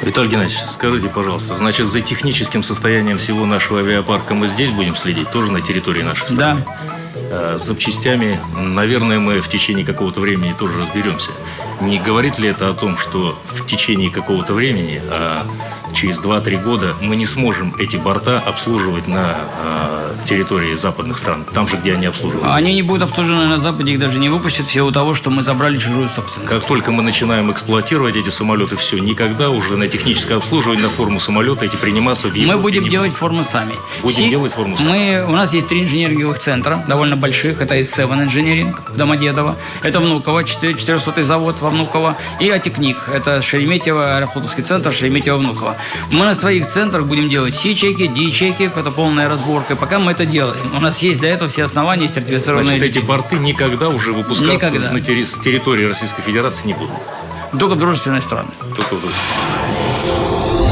Виталий Геннадьевич, скажите, пожалуйста, значит, за техническим состоянием всего нашего авиапарка мы здесь будем следить, тоже на территории нашей страны? Да. А с запчастями, наверное, мы в течение какого-то времени тоже разберемся. Не говорит ли это о том, что в течение какого-то времени, а через 2-3 года, мы не сможем эти борта обслуживать на а, территории западных стран, там же, где они обслуживаются? Они не будут обслужены на Западе, их даже не выпустят в силу того, что мы забрали чужую собственность. Как только мы начинаем эксплуатировать эти самолеты, все, никогда уже на техническое обслуживание, на форму самолета эти приниматься в Европе Мы будем делать формы сами. Будем Си- делать форму сами. Мы, у нас есть три инженеринговых центра, довольно больших. Это S7 Engineering в Домодедово, это Внуково, 400 завод во Внуково, и Атикник, это Шереметьево, аэрофлотовский центр Шереметьево-Внуково. Мы на своих центрах будем делать C-чеки, D-чеки, это полная разборка. Пока мы это делаем, у нас есть для этого все основания сертифицированные. Значит, эти борты никогда уже выпускаться Никогда. на терри- с территории Российской Федерации не будут. Только в дружественные страны. Только в России.